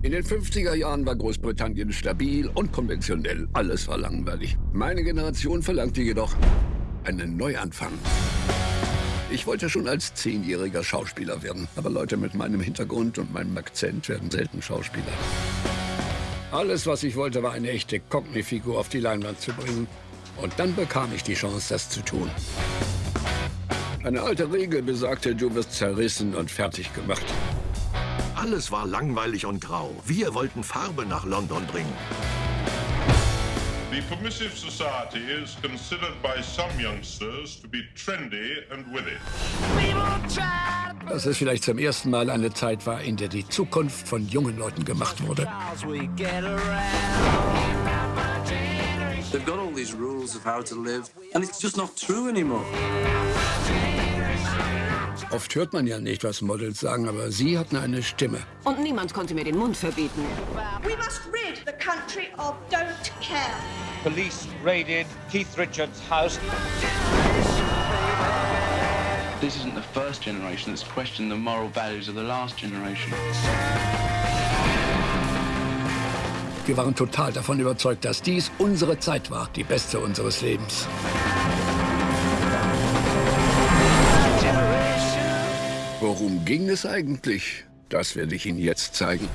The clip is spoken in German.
In den 50er Jahren war Großbritannien stabil und konventionell. Alles war langweilig. Meine Generation verlangte jedoch einen Neuanfang. Ich wollte schon als Zehnjähriger Schauspieler werden. Aber Leute mit meinem Hintergrund und meinem Akzent werden selten Schauspieler. Alles, was ich wollte, war eine echte Cockney-Figur auf die Leinwand zu bringen. Und dann bekam ich die Chance, das zu tun. Eine alte Regel besagte, du wirst zerrissen und fertig gemacht. Alles war langweilig und grau. Wir wollten Farbe nach London bringen. The Permissive Society is considered by some youngsters to be trendy and witty. Dass es vielleicht zum ersten Mal eine Zeit war, in der die Zukunft von jungen Leuten gemacht wurde. They've got all these rules of how to live, and it's just not true anymore. Oft hört man ja nicht, was Models sagen, aber sie hatten eine Stimme. Und niemand konnte mir den Mund verbieten. We must rid the country of don't care. Police raided Keith Richards' house. This isn't the first generation that's questioned the moral values of the last generation. Wir waren total davon überzeugt, dass dies unsere Zeit war, die beste unseres Lebens. Worum ging es eigentlich? Das werde ich Ihnen jetzt zeigen.